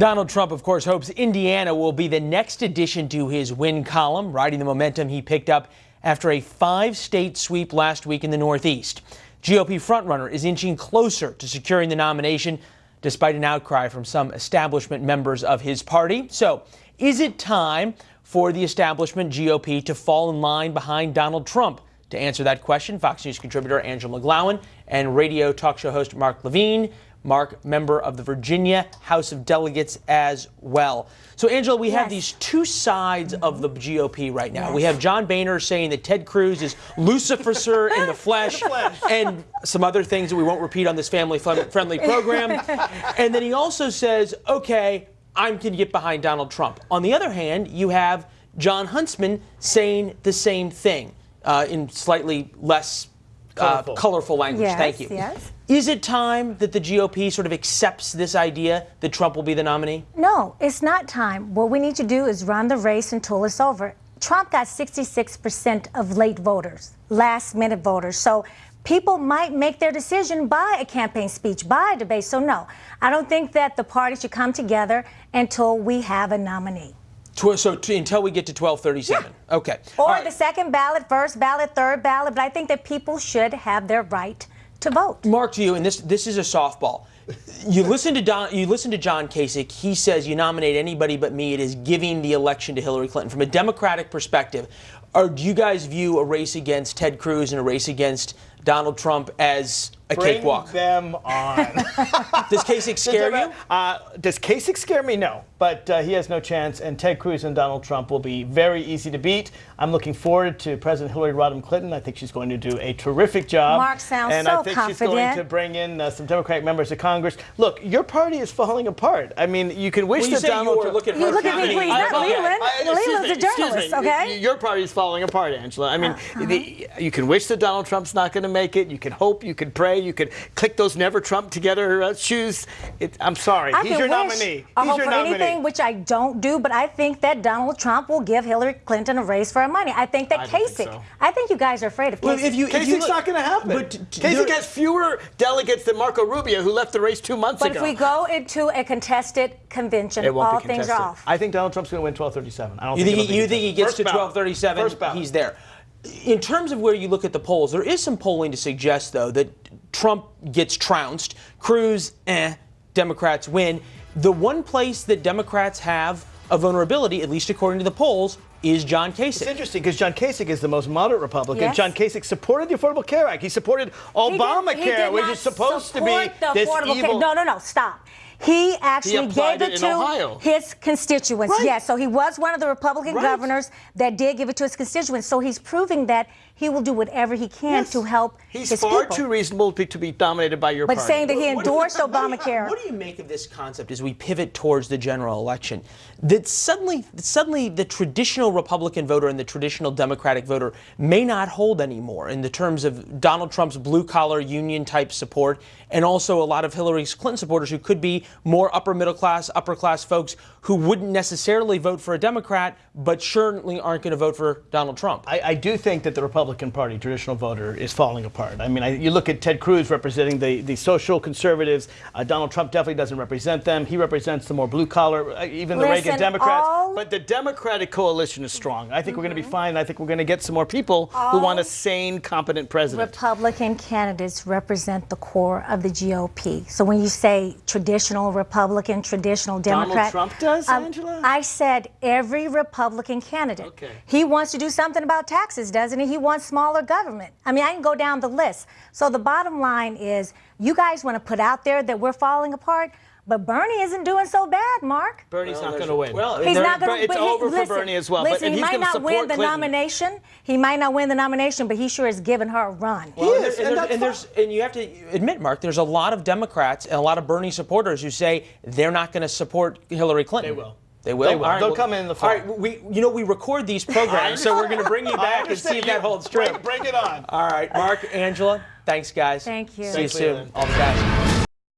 Donald Trump, of course, hopes Indiana will be the next addition to his win column, riding the momentum he picked up after a five state sweep last week in the Northeast. GOP frontrunner is inching closer to securing the nomination despite an outcry from some establishment members of his party. So, is it time for the establishment GOP to fall in line behind Donald Trump? To answer that question, Fox News contributor Angela McGlowan and radio talk show host Mark Levine Mark, member of the Virginia House of Delegates as well. So, Angela, we yes. have these two sides of the GOP right now. Yes. We have John Boehner saying that Ted Cruz is Lucifer in the flesh, and some other things that we won't repeat on this family friendly program. and then he also says, okay, I'm going to get behind Donald Trump. On the other hand, you have Jon Huntsman saying the same thing uh, in slightly less colorful, uh, colorful language. Yes, Thank you. Yes. Is it time that the GOP sort of accepts this idea that Trump will be the nominee? No, it's not time. What we need to do is run the race until it's over. Trump got 66% of late voters, last minute voters. So people might make their decision by a campaign speech, by a debate. So, no, I don't think that the party should come together until we have a nominee. So until we get to 1237. Yeah. Okay. Or right. the second ballot, first ballot, third ballot. But I think that people should have their right to vote. Mark, to you, and this this is a softball. You listen to Don, you listen to John Kasich. He says you nominate anybody but me. It is giving the election to Hillary Clinton. From a Democratic perspective, or do you guys view a race against Ted Cruz and a race against Donald Trump as a Bring cakewalk? them on. does Kasich scare you? Uh, does Kasich scare me? No, but uh, he has no chance, and Ted Cruz and Donald Trump will be very easy to beat. I'm looking forward to President Hillary Rodham Clinton. I think she's going to do a terrific job. Mark sounds and so I think confident. she's going to bring in uh, some Democratic members of Congress. Look, your party is falling apart. I mean, you can wish well, that Donald Trump. Look at her. You look at me, please. Not Leland. Leland's a journalist, okay? Your party is falling apart, Angela. I mean, uh-huh. the, you can wish that Donald Trump's not going to make it. You can hope. You can pray. You can click those never Trump together uh, shoes. It, I'm sorry. I He's your nominee. I He's hope for nominee. anything, which I don't do, but I think that Donald Trump will give Hillary Clinton a race for her money. I think that I Kasich. Think so. I think you guys are afraid of Kasich. Well, if you, if Kasich's not going to happen. But Kasich has fewer delegates than Marco Rubio, who left the race two months but ago. But if we go into a contested convention, all things are off. I think Donald Trump's going to win 1237. I don't you think, think he, you think he gets First to 1237? He's there. In terms of where you look at the polls, there is some polling to suggest, though, that Trump gets trounced. Cruz, eh, Democrats win. The one place that Democrats have a vulnerability, at least according to the polls, is John Kasich. It's interesting because John Kasich is the most moderate Republican. Yes. John Kasich supported the Affordable Care Act. He supported Obamacare, which is supposed to be this evil. Care. No, no, no, stop. He actually he gave it, it to Ohio. his constituents. Right. Yes, so he was one of the Republican right. governors that did give it to his constituents. So he's proving that he will do whatever he can yes. to help He's his far too reasonable to be dominated by your but party. saying that he endorsed what, Obamacare. What do you make of this concept as we pivot towards the general election? That suddenly, suddenly the traditional Republican voter and the traditional Democratic voter may not hold anymore in the terms of Donald Trump's blue collar union type support, and also a lot of Hillary Clinton supporters who could be more upper middle class, upper class folks who wouldn't necessarily vote for a Democrat, but certainly aren't going to vote for Donald Trump. I, I do think that the Republican Republican Party, traditional voter, is falling apart. I mean, I, you look at Ted Cruz representing the, the social conservatives. Uh, Donald Trump definitely doesn't represent them. He represents the more blue collar, uh, even the Listen, Reagan Democrats. all, but the Democratic coalition is strong. I think mm-hmm. we're going to be fine. I think we're going to get some more people who want a sane, competent president. Republican candidates represent the core of the GOP. So when you say traditional Republican, traditional Democrat, Donald Trump does, um, Angela. I said every Republican candidate. Okay. He wants to do something about taxes, doesn't he? He wants smaller government. I mean, I can go down the list. So the bottom line is you guys want to put out there that we're falling apart. But Bernie isn't doing so bad, Mark. Bernie's well, not going to win. Well, he's not going to. It's over listen, for Bernie as well. Listen, but, he might not win the Clinton. nomination. He might not win the nomination, but he sure is giving her a run. Well, he is, and, and, and, there's, and you have to admit, Mark, there's a lot of Democrats and a lot of Bernie supporters who say they're not going to support Hillary Clinton. They will. They will. They will. Right, They'll well, come in the fall. All right, we you know we record these programs, so we're going to bring you back and see if that holds true. Bring, bring, it on. All right, Mark, Angela, thanks guys. Thank you. See Thanks, you soon. All the best.